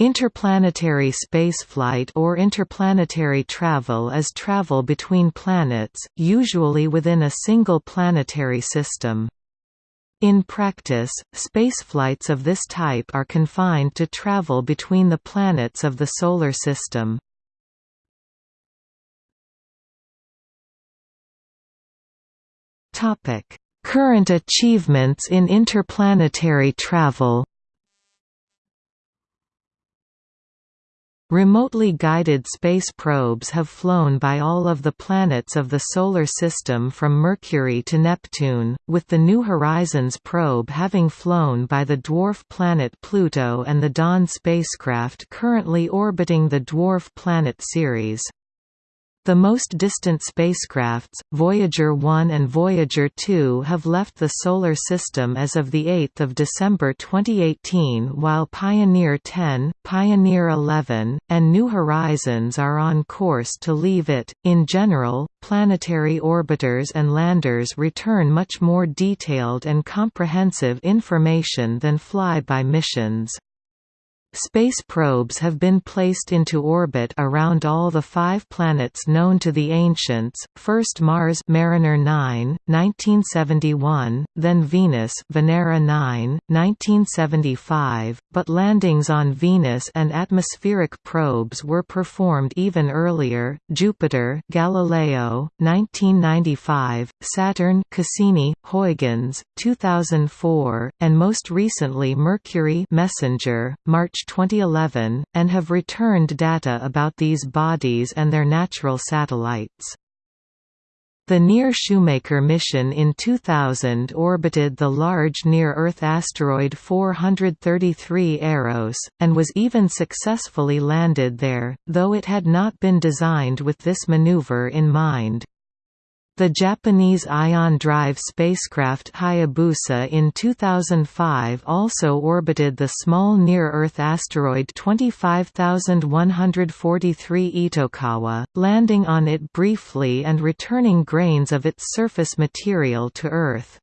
Interplanetary spaceflight or interplanetary travel is travel between planets, usually within a single planetary system. In practice, spaceflights of this type are confined to travel between the planets of the Solar System. Current achievements in interplanetary travel Remotely guided space probes have flown by all of the planets of the Solar System from Mercury to Neptune, with the New Horizons probe having flown by the dwarf planet Pluto and the Dawn spacecraft currently orbiting the dwarf planet Ceres. The most distant spacecrafts, Voyager 1 and Voyager 2 have left the Solar System as of 8 December 2018 while Pioneer 10, Pioneer 11, and New Horizons are on course to leave it. In general, planetary orbiters and landers return much more detailed and comprehensive information than flyby missions. Space probes have been placed into orbit around all the five planets known to the ancients, first Mars Mariner 9, 1971, then Venus Venera 9, 1975, but landings on Venus and atmospheric probes were performed even earlier, Jupiter Galileo, 1995, Saturn Cassini, Huygens, 2004, and most recently Mercury Messenger, March 2011, and have returned data about these bodies and their natural satellites. The Near-Shoemaker mission in 2000 orbited the large near-Earth asteroid 433 Eros, and was even successfully landed there, though it had not been designed with this maneuver in mind. The Japanese Ion Drive spacecraft Hayabusa in 2005 also orbited the small near-Earth asteroid 25143 Itokawa, landing on it briefly and returning grains of its surface material to Earth.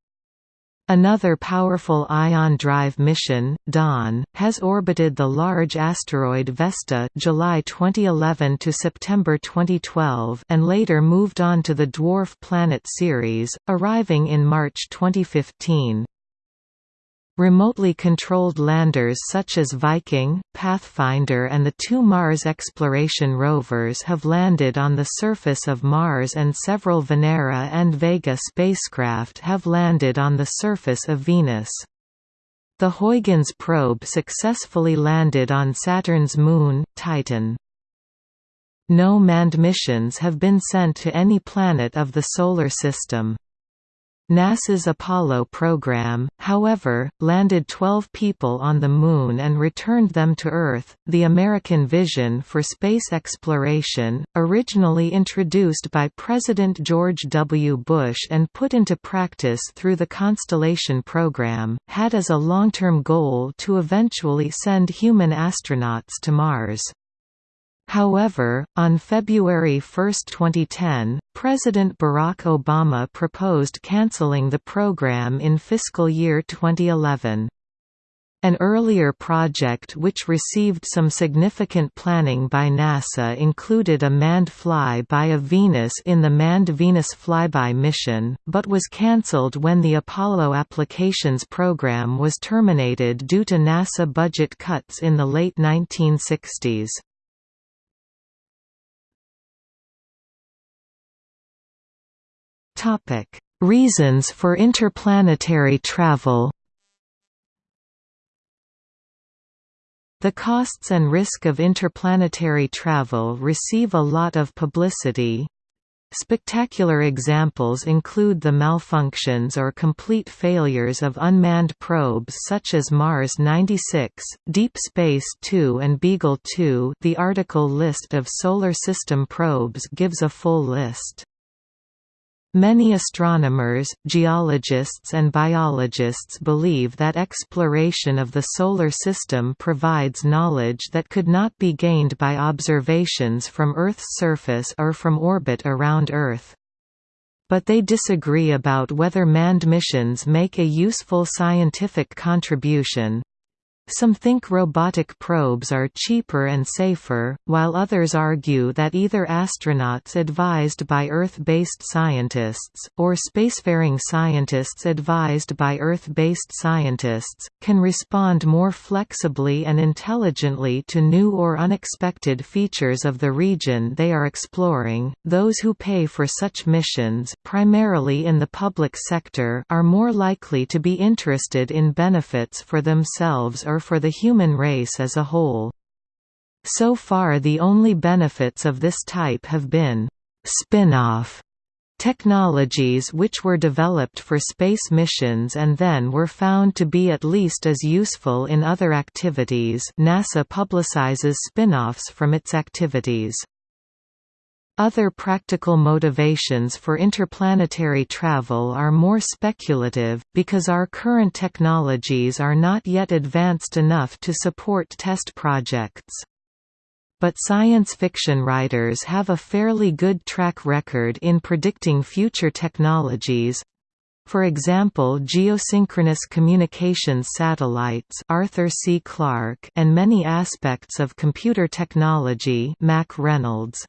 Another powerful ion drive mission, Dawn, has orbited the large asteroid Vesta July 2011 to September 2012 and later moved on to the dwarf planet Ceres, arriving in March 2015. Remotely controlled landers such as Viking, Pathfinder and the two Mars exploration rovers have landed on the surface of Mars and several Venera and Vega spacecraft have landed on the surface of Venus. The Huygens probe successfully landed on Saturn's moon, Titan. No manned missions have been sent to any planet of the Solar System. NASA's Apollo program, however, landed 12 people on the Moon and returned them to Earth. The American vision for space exploration, originally introduced by President George W. Bush and put into practice through the Constellation program, had as a long term goal to eventually send human astronauts to Mars. However, on February 1, 2010, President Barack Obama proposed canceling the program in fiscal year 2011. An earlier project which received some significant planning by NASA included a manned fly-by of Venus in the Manned Venus Flyby mission, but was cancelled when the Apollo Applications program was terminated due to NASA budget cuts in the late 1960s. Topic: Reasons for interplanetary travel. The costs and risk of interplanetary travel receive a lot of publicity. Spectacular examples include the malfunctions or complete failures of unmanned probes such as Mars 96, Deep Space 2 and Beagle 2 the article List of Solar System probes gives a full list. Many astronomers, geologists and biologists believe that exploration of the Solar System provides knowledge that could not be gained by observations from Earth's surface or from orbit around Earth. But they disagree about whether manned missions make a useful scientific contribution. Some think robotic probes are cheaper and safer, while others argue that either astronauts advised by Earth-based scientists, or spacefaring scientists advised by Earth-based scientists, can respond more flexibly and intelligently to new or unexpected features of the region they are exploring. Those who pay for such missions, primarily in the public sector, are more likely to be interested in benefits for themselves or for the human race as a whole. So far the only benefits of this type have been spin-off technologies which were developed for space missions and then were found to be at least as useful in other activities NASA publicizes spin-offs from its activities. Other practical motivations for interplanetary travel are more speculative, because our current technologies are not yet advanced enough to support test projects. But science fiction writers have a fairly good track record in predicting future technologies, for example geosynchronous communications satellites Arthur C. Clarke and many aspects of computer technology Mack Reynolds.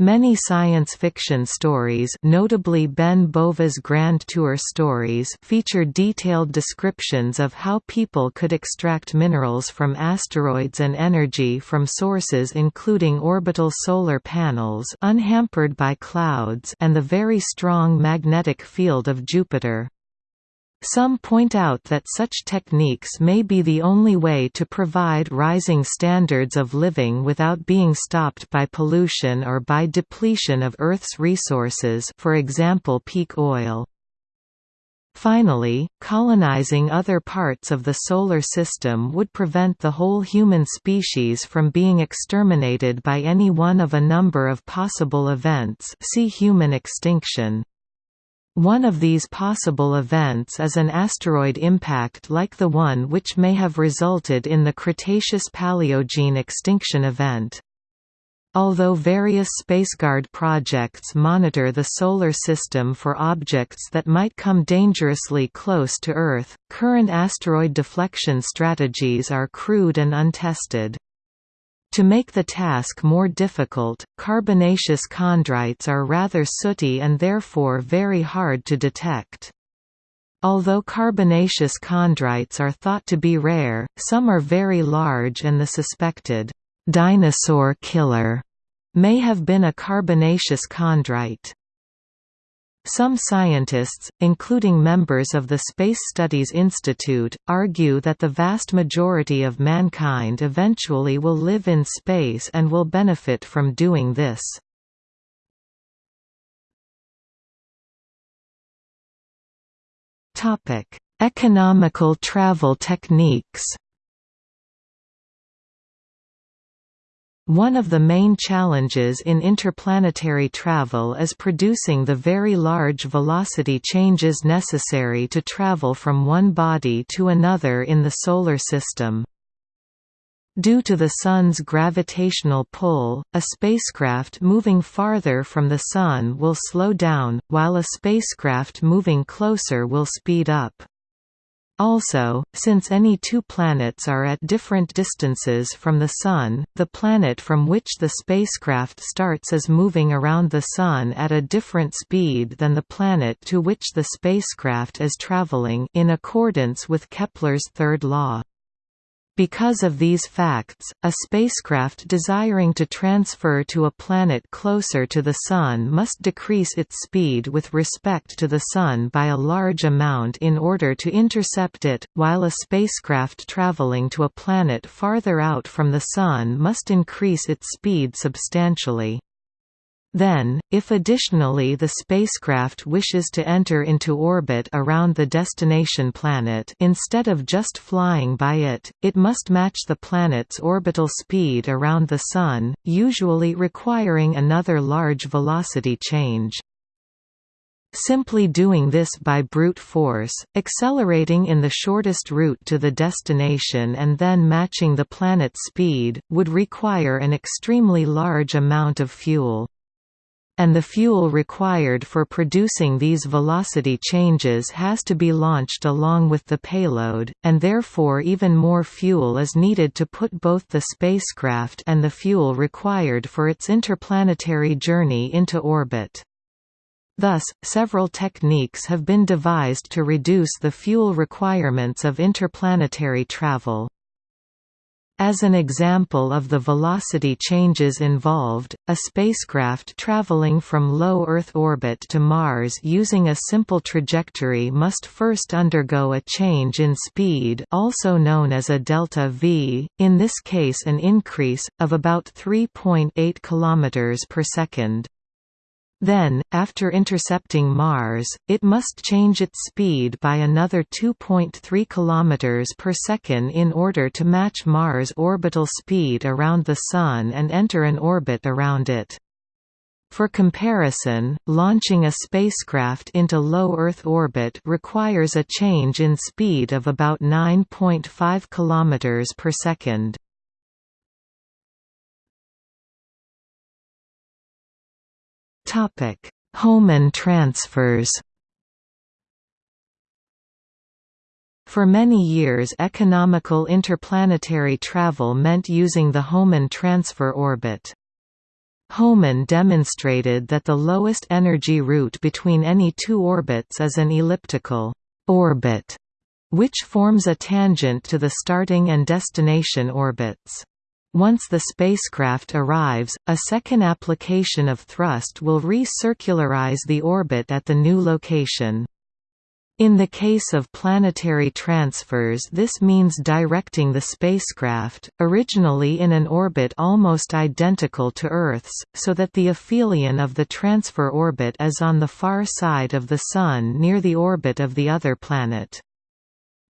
Many science fiction stories notably Ben Bova's Grand Tour stories feature detailed descriptions of how people could extract minerals from asteroids and energy from sources including orbital solar panels unhampered by clouds and the very strong magnetic field of Jupiter. Some point out that such techniques may be the only way to provide rising standards of living without being stopped by pollution or by depletion of Earth's resources for example peak oil. Finally, colonizing other parts of the Solar System would prevent the whole human species from being exterminated by any one of a number of possible events see human extinction. One of these possible events is an asteroid impact like the one which may have resulted in the Cretaceous-Paleogene extinction event. Although various spaceguard projects monitor the Solar System for objects that might come dangerously close to Earth, current asteroid deflection strategies are crude and untested. To make the task more difficult, carbonaceous chondrites are rather sooty and therefore very hard to detect. Although carbonaceous chondrites are thought to be rare, some are very large and the suspected «dinosaur killer» may have been a carbonaceous chondrite. Some scientists, including members of the Space Studies Institute, argue that the vast majority of mankind eventually will live in space and will benefit from doing this. Economical travel techniques One of the main challenges in interplanetary travel is producing the very large velocity changes necessary to travel from one body to another in the Solar System. Due to the Sun's gravitational pull, a spacecraft moving farther from the Sun will slow down, while a spacecraft moving closer will speed up. Also, since any two planets are at different distances from the Sun, the planet from which the spacecraft starts is moving around the Sun at a different speed than the planet to which the spacecraft is traveling in accordance with Kepler's third law. Because of these facts, a spacecraft desiring to transfer to a planet closer to the Sun must decrease its speed with respect to the Sun by a large amount in order to intercept it, while a spacecraft traveling to a planet farther out from the Sun must increase its speed substantially. Then, if additionally the spacecraft wishes to enter into orbit around the destination planet instead of just flying by it, it must match the planet's orbital speed around the Sun, usually requiring another large velocity change. Simply doing this by brute force, accelerating in the shortest route to the destination and then matching the planet's speed, would require an extremely large amount of fuel. And the fuel required for producing these velocity changes has to be launched along with the payload, and therefore even more fuel is needed to put both the spacecraft and the fuel required for its interplanetary journey into orbit. Thus, several techniques have been devised to reduce the fuel requirements of interplanetary travel. As an example of the velocity changes involved, a spacecraft traveling from low Earth orbit to Mars using a simple trajectory must first undergo a change in speed also known as a delta v, in this case an increase, of about 3.8 km per second. Then, after intercepting Mars, it must change its speed by another 2.3 km per second in order to match Mars' orbital speed around the Sun and enter an orbit around it. For comparison, launching a spacecraft into low Earth orbit requires a change in speed of about 9.5 km per second. Topic: Hohmann transfers. For many years economical interplanetary travel meant using the Hohmann transfer orbit. Hohmann demonstrated that the lowest energy route between any two orbits is an elliptical orbit, which forms a tangent to the starting and destination orbits. Once the spacecraft arrives, a second application of thrust will recircularize the orbit at the new location. In the case of planetary transfers this means directing the spacecraft, originally in an orbit almost identical to Earth's, so that the aphelion of the transfer orbit is on the far side of the Sun near the orbit of the other planet.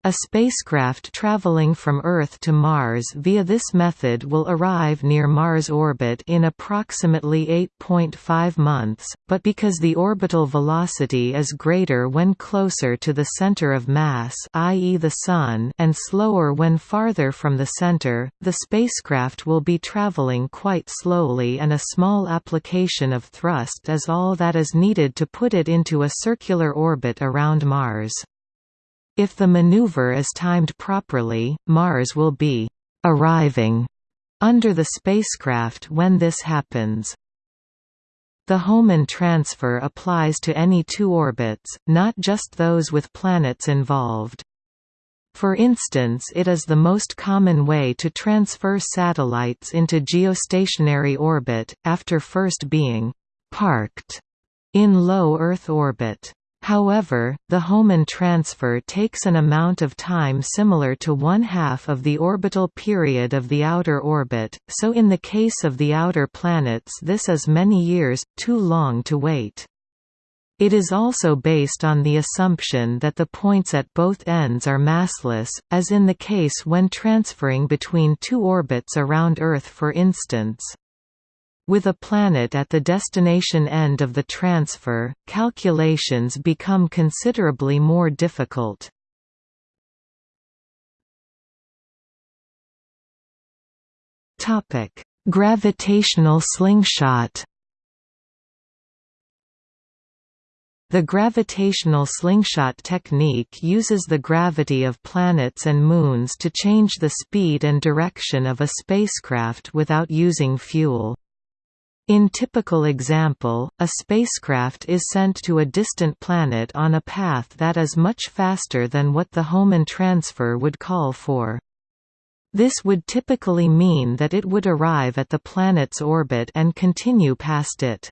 A spacecraft traveling from Earth to Mars via this method will arrive near Mars orbit in approximately 8.5 months, but because the orbital velocity is greater when closer to the center of mass i.e. the Sun and slower when farther from the center, the spacecraft will be traveling quite slowly and a small application of thrust is all that is needed to put it into a circular orbit around Mars. If the maneuver is timed properly, Mars will be «arriving» under the spacecraft when this happens. The Hohmann transfer applies to any two orbits, not just those with planets involved. For instance it is the most common way to transfer satellites into geostationary orbit, after first being «parked» in low Earth orbit. However, the Hohmann transfer takes an amount of time similar to one-half of the orbital period of the outer orbit, so in the case of the outer planets this is many years, too long to wait. It is also based on the assumption that the points at both ends are massless, as in the case when transferring between two orbits around Earth for instance. With a planet at the destination end of the transfer, calculations become considerably more difficult. Gravitational slingshot The gravitational slingshot technique uses the gravity of planets and moons to change the speed and direction of a spacecraft without using fuel. In typical example, a spacecraft is sent to a distant planet on a path that is much faster than what the Hohmann transfer would call for. This would typically mean that it would arrive at the planet's orbit and continue past it.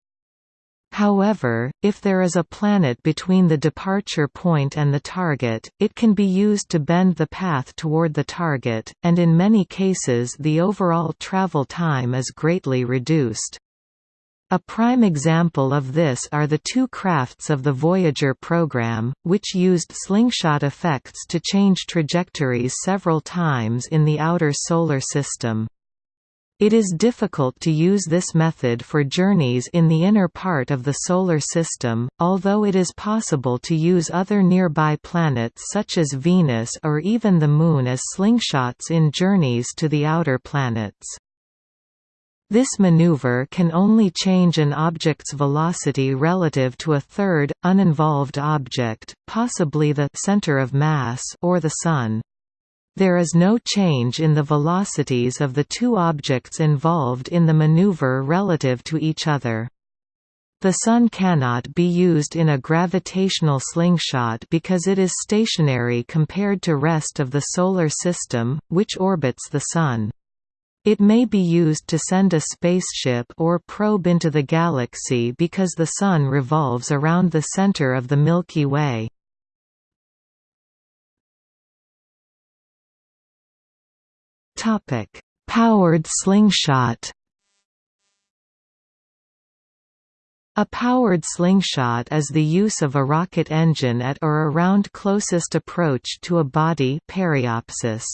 However, if there is a planet between the departure point and the target, it can be used to bend the path toward the target, and in many cases the overall travel time is greatly reduced. A prime example of this are the two crafts of the Voyager program, which used slingshot effects to change trajectories several times in the outer solar system. It is difficult to use this method for journeys in the inner part of the Solar System, although it is possible to use other nearby planets such as Venus or even the Moon as slingshots in journeys to the outer planets. This maneuver can only change an object's velocity relative to a third, uninvolved object, possibly the center of mass or the Sun. There is no change in the velocities of the two objects involved in the maneuver relative to each other. The Sun cannot be used in a gravitational slingshot because it is stationary compared to rest of the Solar System, which orbits the Sun. It may be used to send a spaceship or probe into the galaxy because the Sun revolves around the center of the Milky Way. Powered slingshot A powered slingshot is the use of a rocket engine at or around closest approach to a body periapsis.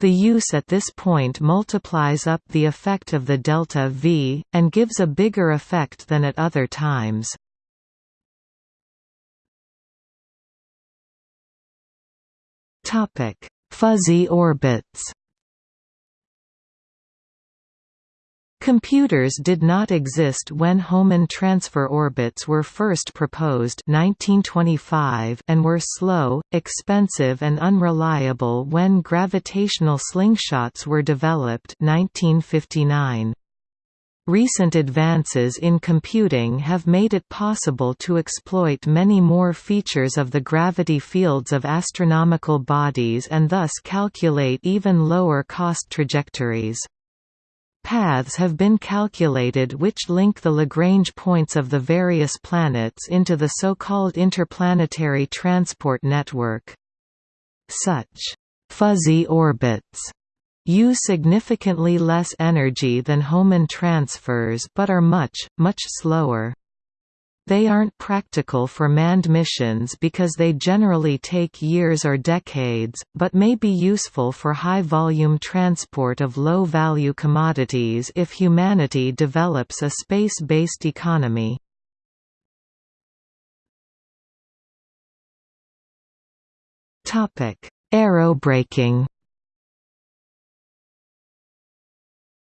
The use at this point multiplies up the effect of the delta V, and gives a bigger effect than at other times. Fuzzy orbits Computers did not exist when Hohmann transfer orbits were first proposed 1925 and were slow, expensive and unreliable when gravitational slingshots were developed 1959. Recent advances in computing have made it possible to exploit many more features of the gravity fields of astronomical bodies and thus calculate even lower cost trajectories. Paths have been calculated which link the Lagrange points of the various planets into the so-called interplanetary transport network. Such «fuzzy orbits» use significantly less energy than Hohmann transfers but are much, much slower. They aren't practical for manned missions because they generally take years or decades, but may be useful for high-volume transport of low-value commodities if humanity develops a space-based economy. Aerobraking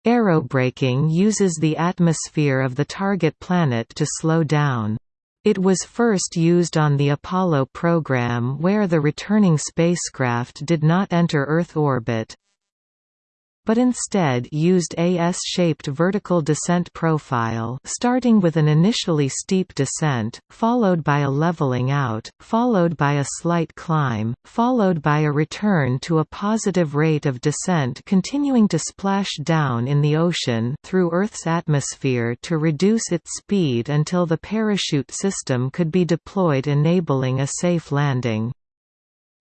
Aerobraking uses the atmosphere of the target planet to slow down. It was first used on the Apollo program where the returning spacecraft did not enter Earth orbit, but instead used a S-shaped vertical descent profile starting with an initially steep descent, followed by a leveling out, followed by a slight climb, followed by a return to a positive rate of descent continuing to splash down in the ocean through Earth's atmosphere to reduce its speed until the parachute system could be deployed enabling a safe landing.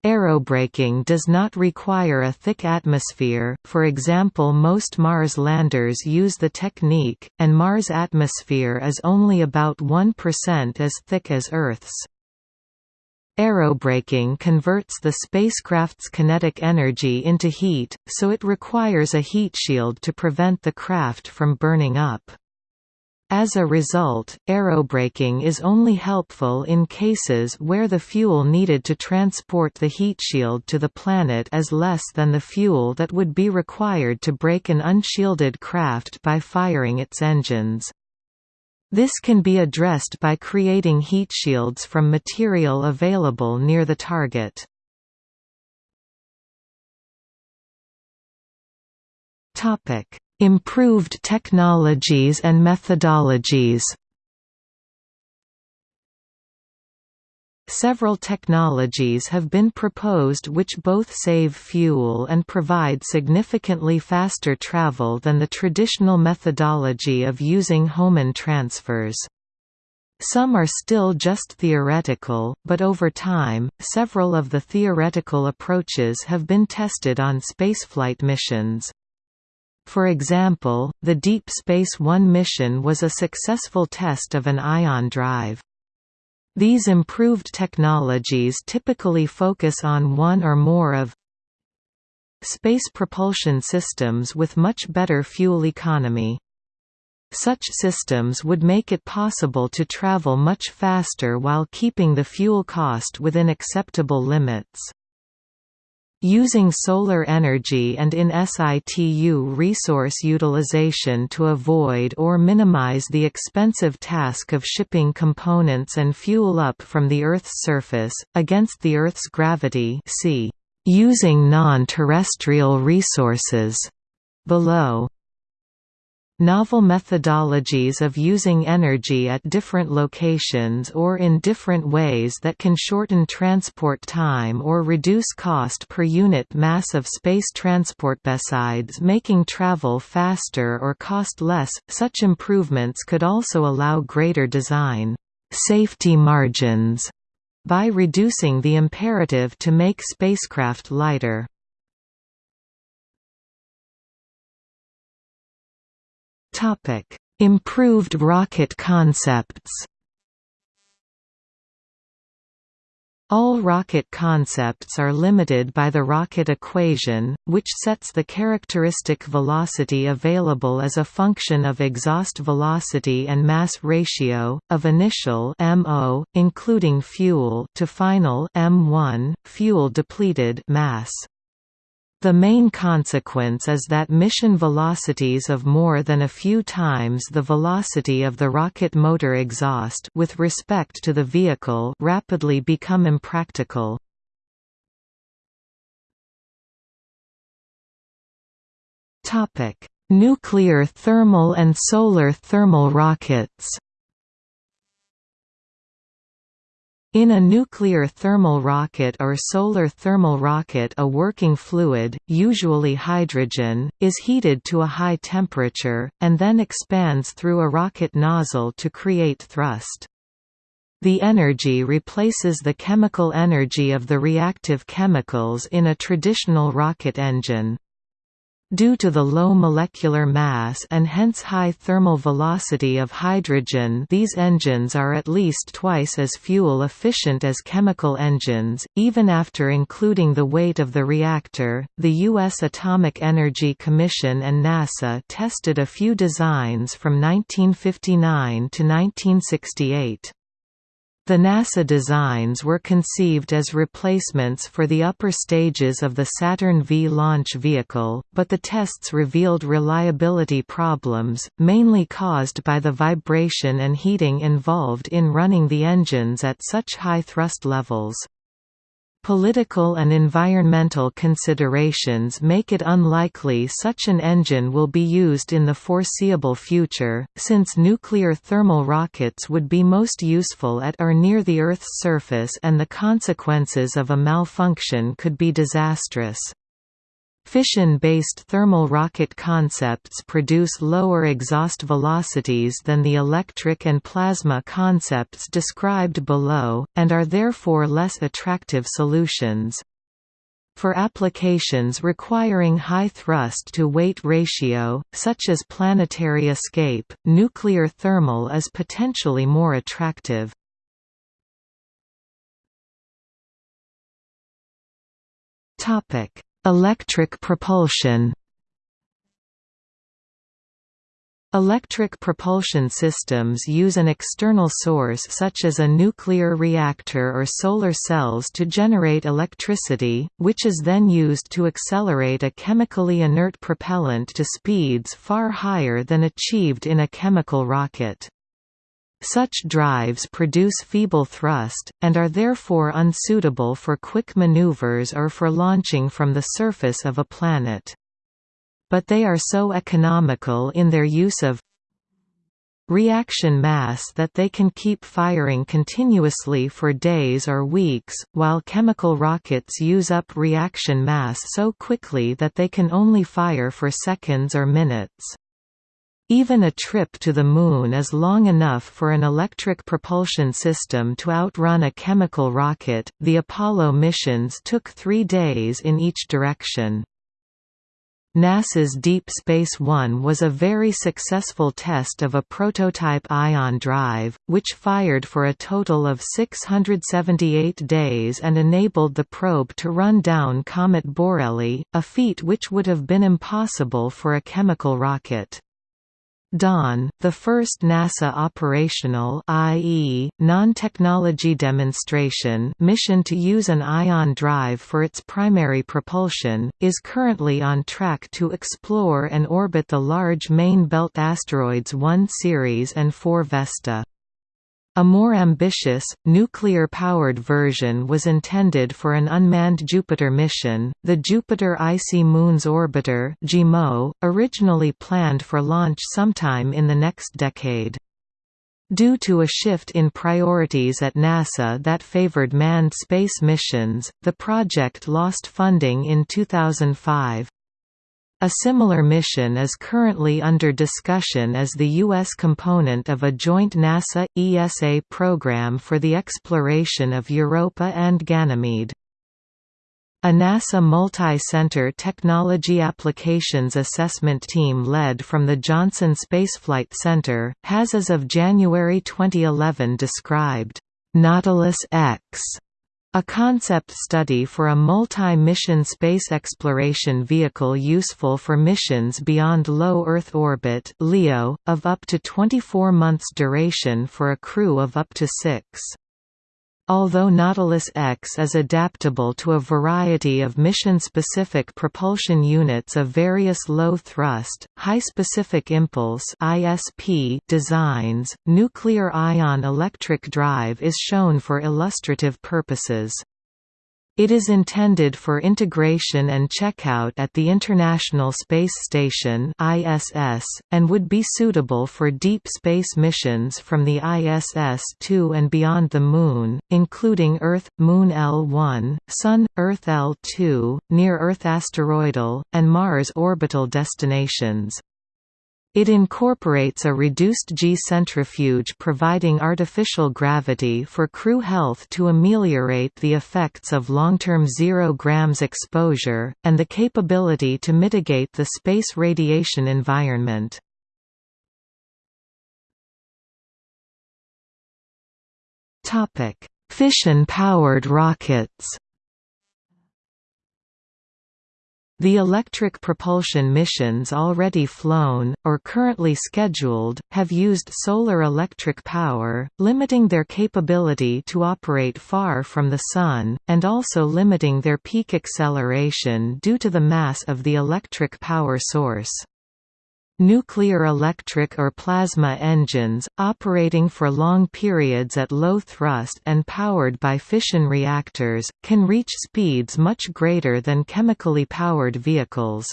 Aerobraking does not require a thick atmosphere, for example most Mars landers use the technique, and Mars' atmosphere is only about 1% as thick as Earth's. Aerobraking converts the spacecraft's kinetic energy into heat, so it requires a heat shield to prevent the craft from burning up. As a result, aerobraking is only helpful in cases where the fuel needed to transport the heat shield to the planet is less than the fuel that would be required to brake an unshielded craft by firing its engines. This can be addressed by creating heat shields from material available near the target. Topic: Improved technologies and methodologies Several technologies have been proposed which both save fuel and provide significantly faster travel than the traditional methodology of using Hohmann transfers. Some are still just theoretical, but over time, several of the theoretical approaches have been tested on spaceflight missions. For example, the Deep Space One mission was a successful test of an ion drive. These improved technologies typically focus on one or more of space propulsion systems with much better fuel economy. Such systems would make it possible to travel much faster while keeping the fuel cost within acceptable limits. Using solar energy and in situ resource utilization to avoid or minimize the expensive task of shipping components and fuel up from the Earth's surface, against the Earth's gravity see, using non-terrestrial resources, below. Novel methodologies of using energy at different locations or in different ways that can shorten transport time or reduce cost per unit mass of space transport. Besides making travel faster or cost less, such improvements could also allow greater design safety margins by reducing the imperative to make spacecraft lighter. Topic: Improved rocket concepts. All rocket concepts are limited by the rocket equation, which sets the characteristic velocity available as a function of exhaust velocity and mass ratio, of initial MO, including fuel to final M1, fuel depleted mass. The main consequence is that mission velocities of more than a few times the velocity of the rocket motor exhaust with respect to the vehicle rapidly become impractical. Nuclear thermal and solar thermal rockets In a nuclear thermal rocket or solar thermal rocket a working fluid, usually hydrogen, is heated to a high temperature, and then expands through a rocket nozzle to create thrust. The energy replaces the chemical energy of the reactive chemicals in a traditional rocket engine. Due to the low molecular mass and hence high thermal velocity of hydrogen these engines are at least twice as fuel efficient as chemical engines, even after including the weight of the reactor. The U.S. Atomic Energy Commission and NASA tested a few designs from 1959 to 1968. The NASA designs were conceived as replacements for the upper stages of the Saturn V launch vehicle, but the tests revealed reliability problems, mainly caused by the vibration and heating involved in running the engines at such high thrust levels. Political and environmental considerations make it unlikely such an engine will be used in the foreseeable future, since nuclear thermal rockets would be most useful at or near the Earth's surface and the consequences of a malfunction could be disastrous. Fission-based thermal rocket concepts produce lower exhaust velocities than the electric and plasma concepts described below, and are therefore less attractive solutions. For applications requiring high thrust-to-weight ratio, such as planetary escape, nuclear thermal is potentially more attractive. Topic Electric propulsion Electric propulsion systems use an external source such as a nuclear reactor or solar cells to generate electricity, which is then used to accelerate a chemically inert propellant to speeds far higher than achieved in a chemical rocket. Such drives produce feeble thrust, and are therefore unsuitable for quick maneuvers or for launching from the surface of a planet. But they are so economical in their use of reaction mass that they can keep firing continuously for days or weeks, while chemical rockets use up reaction mass so quickly that they can only fire for seconds or minutes. Even a trip to the Moon is long enough for an electric propulsion system to outrun a chemical rocket. The Apollo missions took three days in each direction. NASA's Deep Space One was a very successful test of a prototype ion drive, which fired for a total of 678 days and enabled the probe to run down Comet Borrelly, a feat which would have been impossible for a chemical rocket. Dawn, the first NASA operational i.e., non-technology demonstration mission to use an ion drive for its primary propulsion, is currently on track to explore and orbit the large main belt asteroids 1 Ceres and 4 Vesta. A more ambitious, nuclear-powered version was intended for an unmanned Jupiter mission, the Jupiter Icy Moons Orbiter originally planned for launch sometime in the next decade. Due to a shift in priorities at NASA that favored manned space missions, the project lost funding in 2005. A similar mission is currently under discussion as the U.S. component of a joint NASA-ESA program for the exploration of Europa and Ganymede. A NASA Multi-Center Technology Applications Assessment Team led from the Johnson Spaceflight Center, has as of January 2011 described, "'Nautilus X' A concept study for a multi-mission space exploration vehicle useful for missions beyond low Earth orbit LEO, of up to 24 months duration for a crew of up to six. Although Nautilus X is adaptable to a variety of mission-specific propulsion units of various low-thrust, high-specific impulse designs, nuclear ion electric drive is shown for illustrative purposes. It is intended for integration and checkout at the International Space Station (ISS) and would be suitable for deep space missions from the ISS to and beyond the Moon, including Earth, Moon L1, Sun, Earth L2, near-Earth asteroidal, and Mars orbital destinations. It incorporates a reduced G centrifuge providing artificial gravity for crew health to ameliorate the effects of long-term zero grams exposure, and the capability to mitigate the space radiation environment. Fission-powered rockets The electric propulsion missions already flown, or currently scheduled, have used solar electric power, limiting their capability to operate far from the Sun, and also limiting their peak acceleration due to the mass of the electric power source. Nuclear electric or plasma engines, operating for long periods at low thrust and powered by fission reactors, can reach speeds much greater than chemically powered vehicles.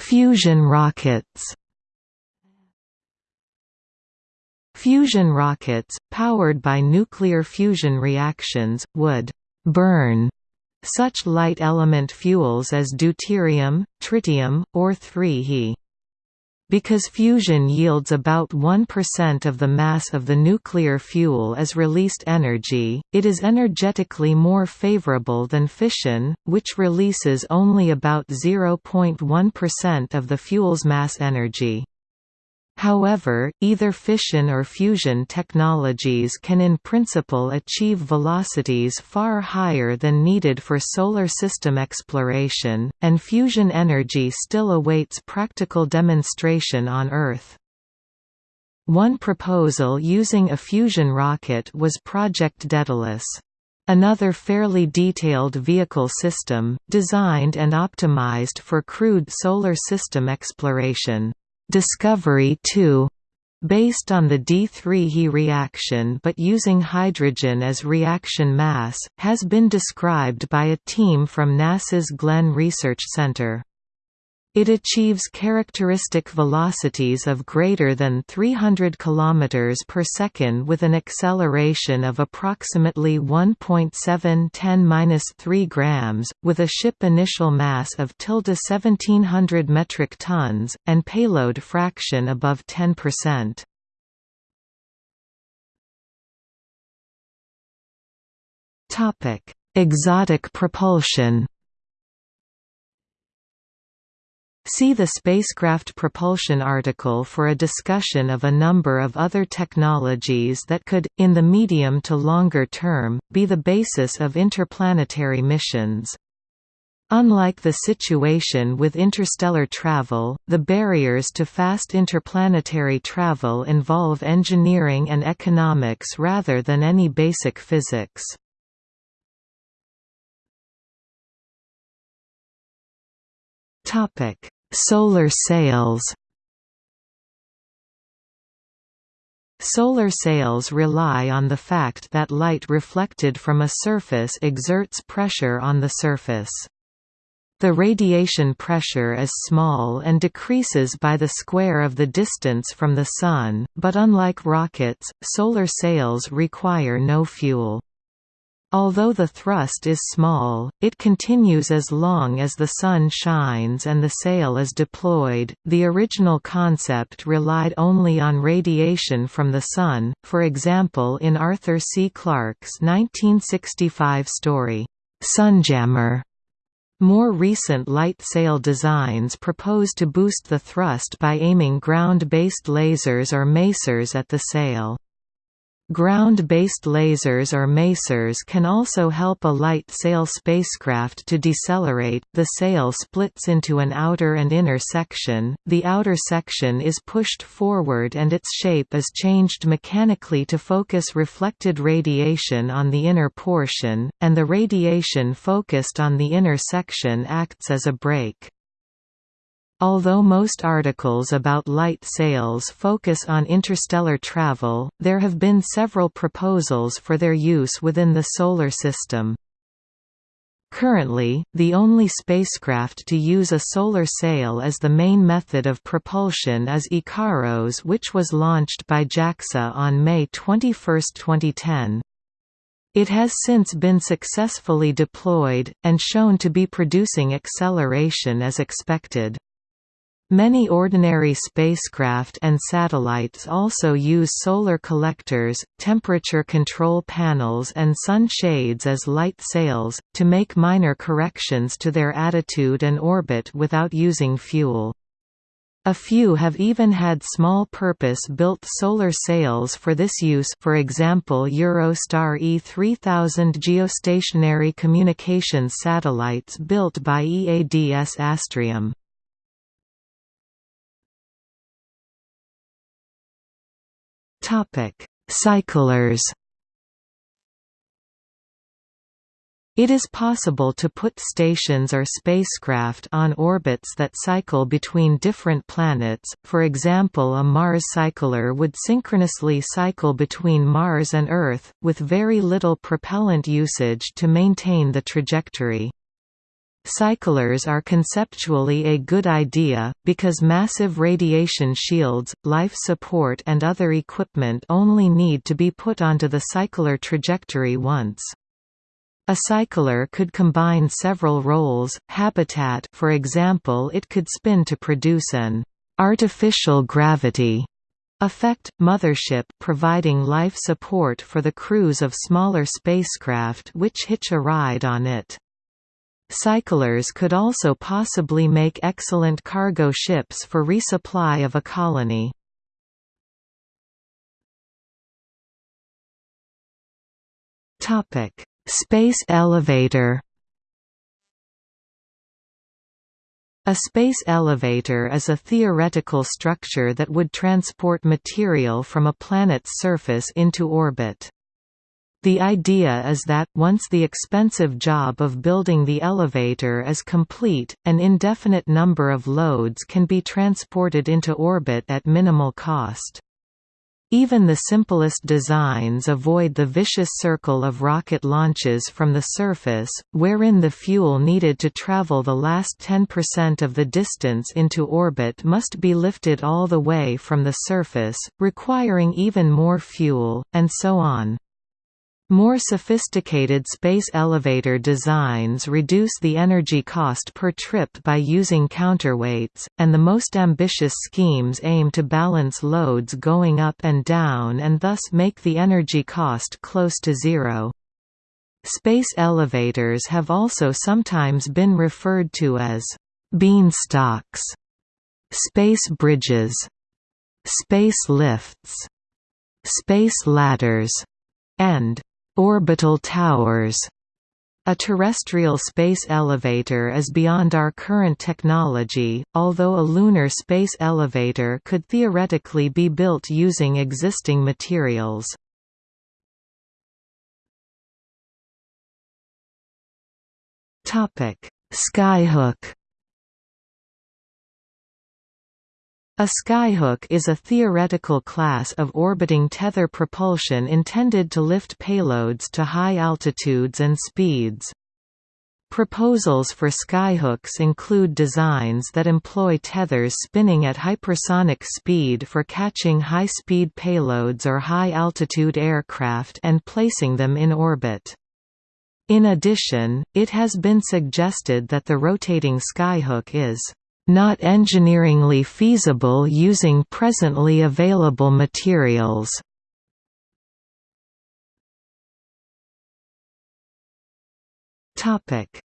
Fusion rockets Fusion rockets, powered by nuclear fusion reactions, would «burn» such light element fuels as deuterium, tritium, or 3He. Because fusion yields about 1% of the mass of the nuclear fuel as released energy, it is energetically more favorable than fission, which releases only about 0.1% of the fuel's mass energy. However, either fission or fusion technologies can in principle achieve velocities far higher than needed for solar system exploration, and fusion energy still awaits practical demonstration on Earth. One proposal using a fusion rocket was Project Daedalus. Another fairly detailed vehicle system, designed and optimized for crude solar system exploration. Discovery 2 based on the D3He reaction but using hydrogen as reaction mass, has been described by a team from NASA's Glenn Research Center. It achieves characteristic velocities of greater than 300 km per second with an acceleration of approximately 1.7 10-3 grams, with a ship initial mass of tilde 1700 metric tons, and payload fraction above 10%. Exotic propulsion See the spacecraft propulsion article for a discussion of a number of other technologies that could, in the medium to longer term, be the basis of interplanetary missions. Unlike the situation with interstellar travel, the barriers to fast interplanetary travel involve engineering and economics rather than any basic physics. Solar sails Solar sails rely on the fact that light reflected from a surface exerts pressure on the surface. The radiation pressure is small and decreases by the square of the distance from the Sun, but unlike rockets, solar sails require no fuel. Although the thrust is small, it continues as long as the sun shines and the sail is deployed. The original concept relied only on radiation from the sun, for example in Arthur C. Clarke's 1965 story, Sunjammer. More recent light sail designs propose to boost the thrust by aiming ground-based lasers or masers at the sail. Ground-based lasers or masers can also help a light sail spacecraft to decelerate. The sail splits into an outer and inner section. The outer section is pushed forward and its shape is changed mechanically to focus reflected radiation on the inner portion, and the radiation focused on the inner section acts as a brake. Although most articles about light sails focus on interstellar travel, there have been several proposals for their use within the Solar System. Currently, the only spacecraft to use a solar sail as the main method of propulsion is IKAROS which was launched by JAXA on May 21, 2010. It has since been successfully deployed, and shown to be producing acceleration as expected. Many ordinary spacecraft and satellites also use solar collectors, temperature control panels and sun shades as light sails, to make minor corrections to their attitude and orbit without using fuel. A few have even had small purpose-built solar sails for this use for example Eurostar E3000 geostationary communications satellites built by EADS Astrium. Topic: Cyclers. It is possible to put stations or spacecraft on orbits that cycle between different planets, for example a Mars cycler would synchronously cycle between Mars and Earth, with very little propellant usage to maintain the trajectory. Cyclers are conceptually a good idea, because massive radiation shields, life support and other equipment only need to be put onto the cycler trajectory once. A cycler could combine several roles, habitat for example it could spin to produce an artificial gravity effect, mothership providing life support for the crews of smaller spacecraft which hitch a ride on it. Cyclers could also possibly make excellent cargo ships for resupply of a colony. Space elevator A space elevator is a theoretical structure that would transport material from a planet's surface into orbit. The idea is that, once the expensive job of building the elevator is complete, an indefinite number of loads can be transported into orbit at minimal cost. Even the simplest designs avoid the vicious circle of rocket launches from the surface, wherein the fuel needed to travel the last 10% of the distance into orbit must be lifted all the way from the surface, requiring even more fuel, and so on. More sophisticated space elevator designs reduce the energy cost per trip by using counterweights, and the most ambitious schemes aim to balance loads going up and down and thus make the energy cost close to zero. Space elevators have also sometimes been referred to as beanstalks, space bridges, space lifts, space ladders, and orbital towers. A terrestrial space elevator is beyond our current technology, although a lunar space elevator could theoretically be built using existing materials. Skyhook A skyhook is a theoretical class of orbiting tether propulsion intended to lift payloads to high altitudes and speeds. Proposals for skyhooks include designs that employ tethers spinning at hypersonic speed for catching high-speed payloads or high-altitude aircraft and placing them in orbit. In addition, it has been suggested that the rotating skyhook is not engineeringly feasible using presently available materials.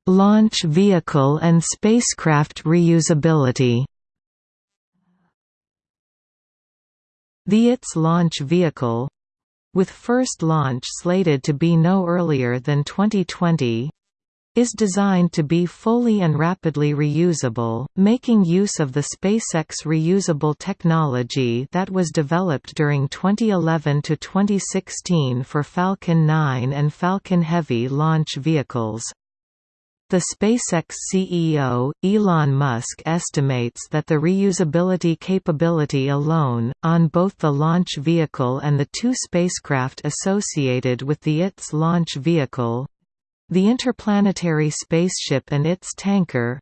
Launch vehicle and spacecraft reusability. The ITS launch vehicle with first launch slated to be no earlier than 2020 is designed to be fully and rapidly reusable, making use of the SpaceX reusable technology that was developed during 2011 to 2016 for Falcon 9 and Falcon Heavy launch vehicles. The SpaceX CEO, Elon Musk estimates that the reusability capability alone, on both the launch vehicle and the two spacecraft associated with the ITS launch vehicle, the interplanetary spaceship and its tanker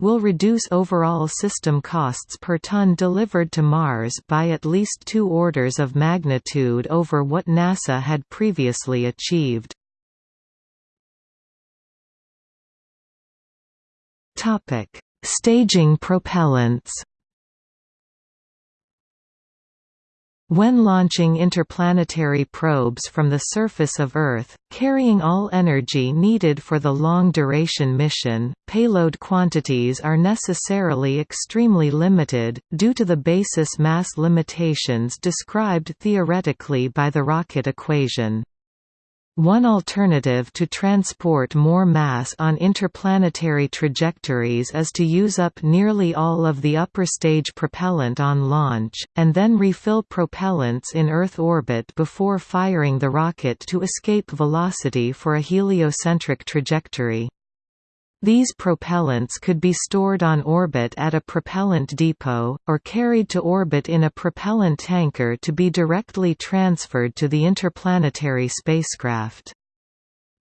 will reduce overall system costs per ton delivered to Mars by at least two orders of magnitude over what NASA had previously achieved. Staging propellants When launching interplanetary probes from the surface of Earth, carrying all energy needed for the long-duration mission, payload quantities are necessarily extremely limited, due to the basis mass limitations described theoretically by the rocket equation. One alternative to transport more mass on interplanetary trajectories is to use up nearly all of the upper stage propellant on launch, and then refill propellants in Earth orbit before firing the rocket to escape velocity for a heliocentric trajectory. These propellants could be stored on orbit at a propellant depot, or carried to orbit in a propellant tanker to be directly transferred to the interplanetary spacecraft.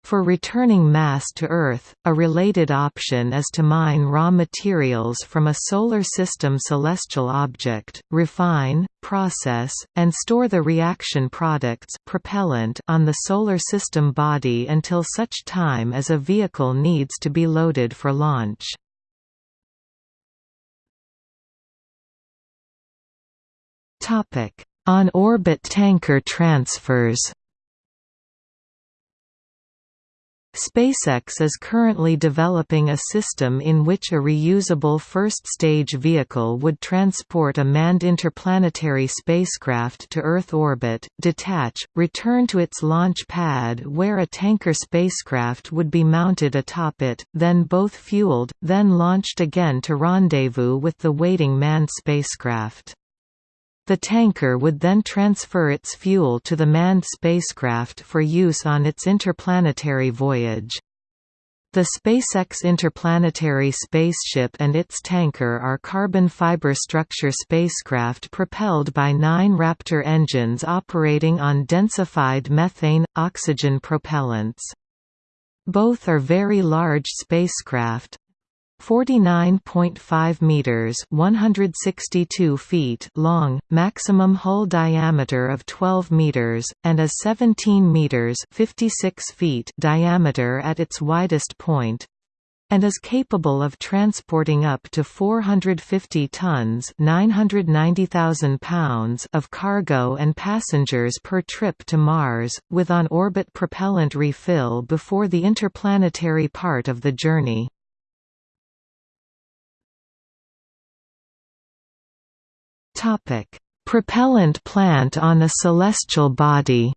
For returning mass to Earth, a related option is to mine raw materials from a Solar System celestial object, refine, process, and store the reaction products propellant on the Solar System body until such time as a vehicle needs to be loaded for launch. On-orbit tanker transfers SpaceX is currently developing a system in which a reusable first-stage vehicle would transport a manned interplanetary spacecraft to Earth orbit, detach, return to its launch pad where a tanker spacecraft would be mounted atop it, then both fueled, then launched again to rendezvous with the waiting manned spacecraft. The tanker would then transfer its fuel to the manned spacecraft for use on its interplanetary voyage. The SpaceX interplanetary spaceship and its tanker are carbon fiber structure spacecraft propelled by nine Raptor engines operating on densified methane-oxygen propellants. Both are very large spacecraft, 49.5 meters, 162 feet long, maximum hull diameter of 12 meters and a 17 meters, 56 feet diameter at its widest point and is capable of transporting up to 450 tons 990,000 pounds of cargo and passengers per trip to Mars, with on-orbit propellant refill before the interplanetary part of the journey. Propellant plant on a celestial body.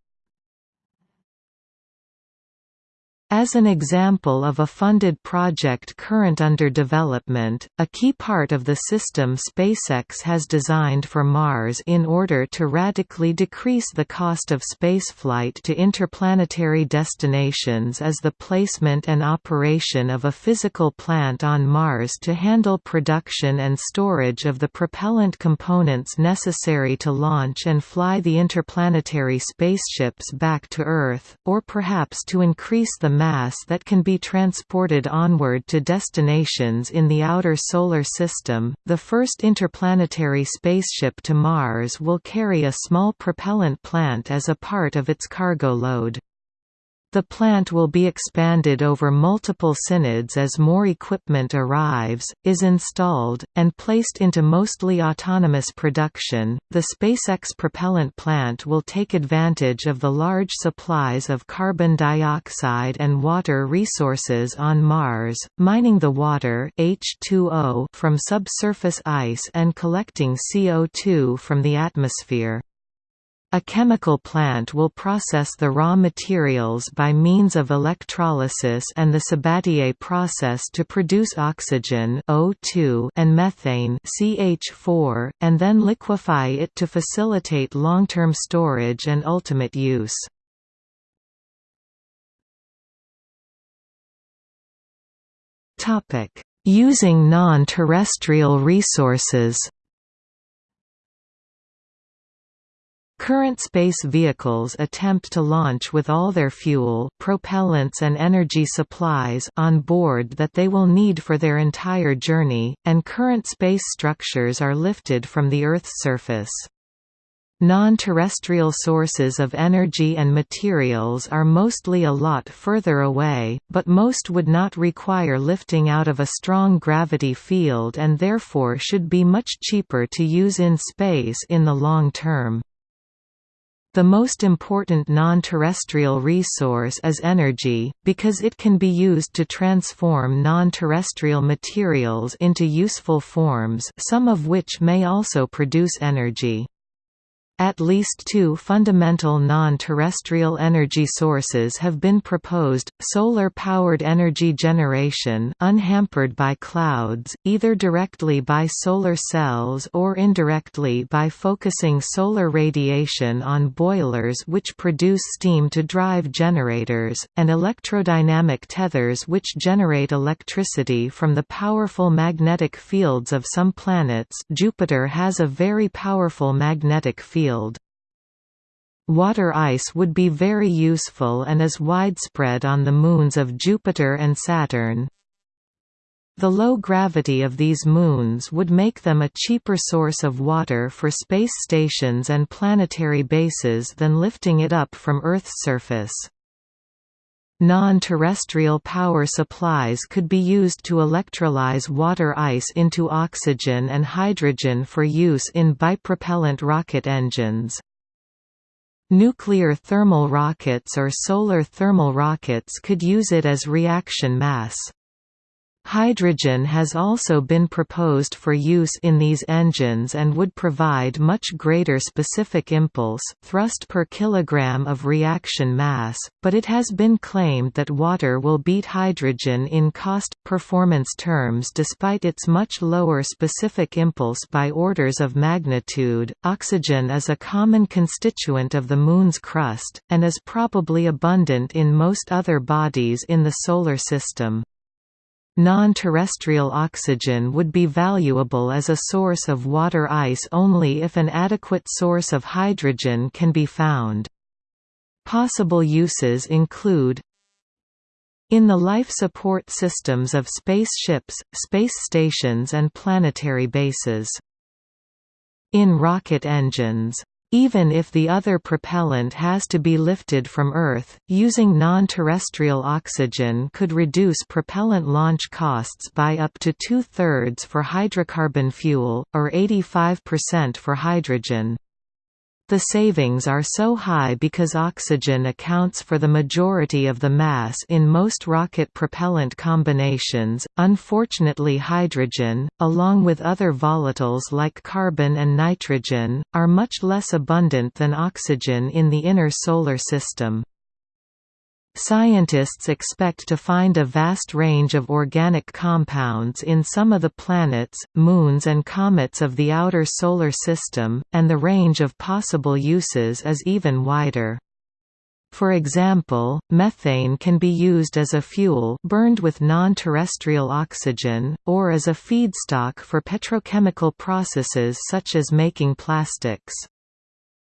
As an example of a funded project current under development, a key part of the system SpaceX has designed for Mars in order to radically decrease the cost of spaceflight to interplanetary destinations is the placement and operation of a physical plant on Mars to handle production and storage of the propellant components necessary to launch and fly the interplanetary spaceships back to Earth, or perhaps to increase the mass that can be transported onward to destinations in the outer solar system. The first interplanetary spaceship to Mars will carry a small propellant plant as a part of its cargo load. The plant will be expanded over multiple synods as more equipment arrives, is installed, and placed into mostly autonomous production. The SpaceX propellant plant will take advantage of the large supplies of carbon dioxide and water resources on Mars, mining the water H2O from subsurface ice and collecting CO2 from the atmosphere. A chemical plant will process the raw materials by means of electrolysis and the Sabatier process to produce oxygen O2 and methane CH4, and then liquefy it to facilitate long-term storage and ultimate use. Using non-terrestrial resources Current space vehicles attempt to launch with all their fuel, propellants and energy supplies on board that they will need for their entire journey, and current space structures are lifted from the Earth's surface. Non-terrestrial sources of energy and materials are mostly a lot further away, but most would not require lifting out of a strong gravity field and therefore should be much cheaper to use in space in the long term. The most important non-terrestrial resource is energy, because it can be used to transform non-terrestrial materials into useful forms some of which may also produce energy. At least two fundamental non-terrestrial energy sources have been proposed, solar-powered energy generation unhampered by clouds, either directly by solar cells or indirectly by focusing solar radiation on boilers which produce steam to drive generators, and electrodynamic tethers which generate electricity from the powerful magnetic fields of some planets. Jupiter has a very powerful magnetic field field. Water ice would be very useful and is widespread on the moons of Jupiter and Saturn. The low gravity of these moons would make them a cheaper source of water for space stations and planetary bases than lifting it up from Earth's surface. Non-terrestrial power supplies could be used to electrolyze water ice into oxygen and hydrogen for use in bipropellant rocket engines. Nuclear thermal rockets or solar thermal rockets could use it as reaction mass. Hydrogen has also been proposed for use in these engines and would provide much greater specific impulse thrust per kilogram of reaction mass, but it has been claimed that water will beat hydrogen in cost-performance terms despite its much lower specific impulse by orders of magnitude. Oxygen is a common constituent of the Moon's crust, and is probably abundant in most other bodies in the Solar System. Non-terrestrial oxygen would be valuable as a source of water ice only if an adequate source of hydrogen can be found. Possible uses include in the life support systems of spaceships, space stations and planetary bases. In rocket engines even if the other propellant has to be lifted from Earth, using non-terrestrial oxygen could reduce propellant launch costs by up to two-thirds for hydrocarbon fuel, or 85% for hydrogen. The savings are so high because oxygen accounts for the majority of the mass in most rocket propellant combinations. Unfortunately, hydrogen, along with other volatiles like carbon and nitrogen, are much less abundant than oxygen in the inner solar system. Scientists expect to find a vast range of organic compounds in some of the planets, moons and comets of the outer solar system, and the range of possible uses is even wider. For example, methane can be used as a fuel burned with non-terrestrial oxygen, or as a feedstock for petrochemical processes such as making plastics.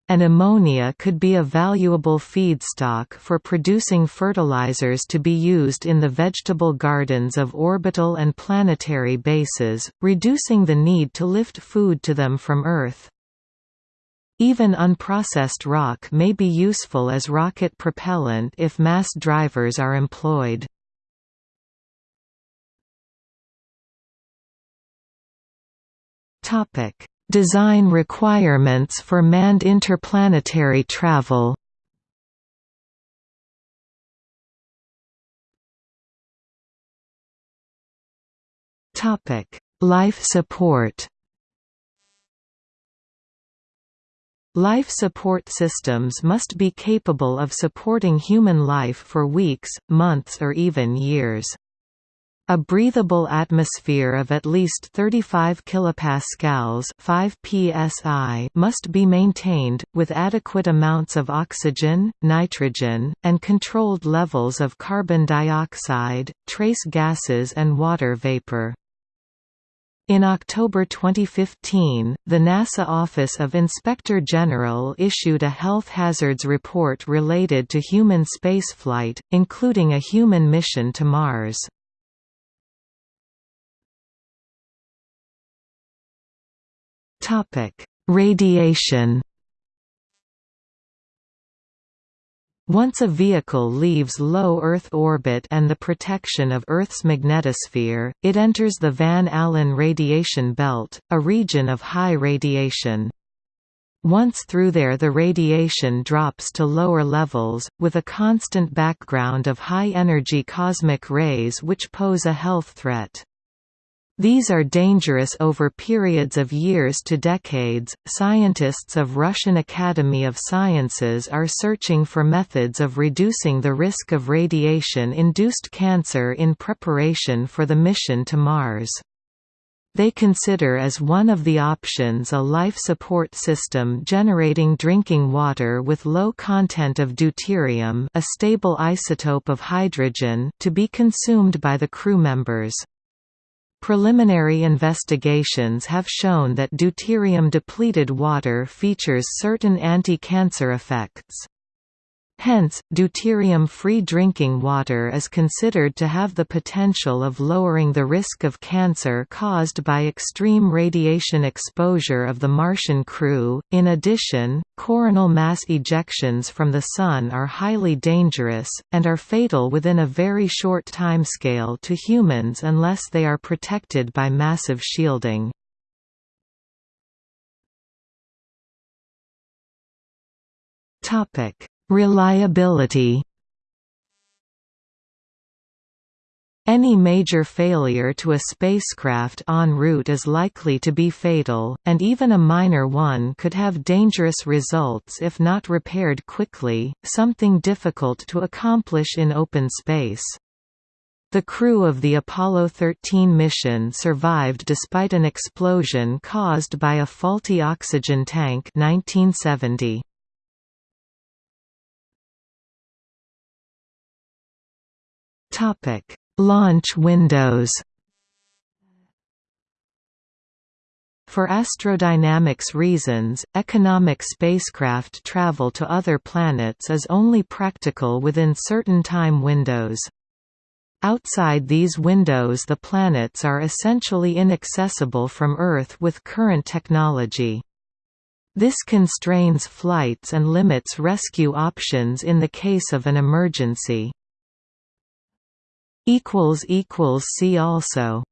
And ammonia could be a valuable feedstock for producing fertilizers to be used in the vegetable gardens of orbital and planetary bases, reducing the need to lift food to them from Earth. Even unprocessed rock may be useful as rocket propellant if mass drivers are employed. Design requirements for manned interplanetary travel Life support Life support systems must be capable of supporting human life for weeks, months or even years. A breathable atmosphere of at least 35 kilopascals 5 psi must be maintained, with adequate amounts of oxygen, nitrogen, and controlled levels of carbon dioxide, trace gases and water vapor. In October 2015, the NASA Office of Inspector General issued a health hazards report related to human spaceflight, including a human mission to Mars. Radiation Once a vehicle leaves low Earth orbit and the protection of Earth's magnetosphere, it enters the Van Allen radiation belt, a region of high radiation. Once through there the radiation drops to lower levels, with a constant background of high-energy cosmic rays which pose a health threat. These are dangerous over periods of years to decades. Scientists of Russian Academy of Sciences are searching for methods of reducing the risk of radiation induced cancer in preparation for the mission to Mars. They consider as one of the options a life support system generating drinking water with low content of deuterium a stable isotope of hydrogen to be consumed by the crew members. Preliminary investigations have shown that deuterium-depleted water features certain anti-cancer effects. Hence, deuterium-free drinking water is considered to have the potential of lowering the risk of cancer caused by extreme radiation exposure of the Martian crew. In addition, coronal mass ejections from the Sun are highly dangerous, and are fatal within a very short timescale to humans unless they are protected by massive shielding. Topic Reliability Any major failure to a spacecraft en route is likely to be fatal, and even a minor one could have dangerous results if not repaired quickly, something difficult to accomplish in open space. The crew of the Apollo 13 mission survived despite an explosion caused by a faulty oxygen tank 1970. Topic: Launch windows. For astrodynamics reasons, economic spacecraft travel to other planets is only practical within certain time windows. Outside these windows the planets are essentially inaccessible from Earth with current technology. This constrains flights and limits rescue options in the case of an emergency. See also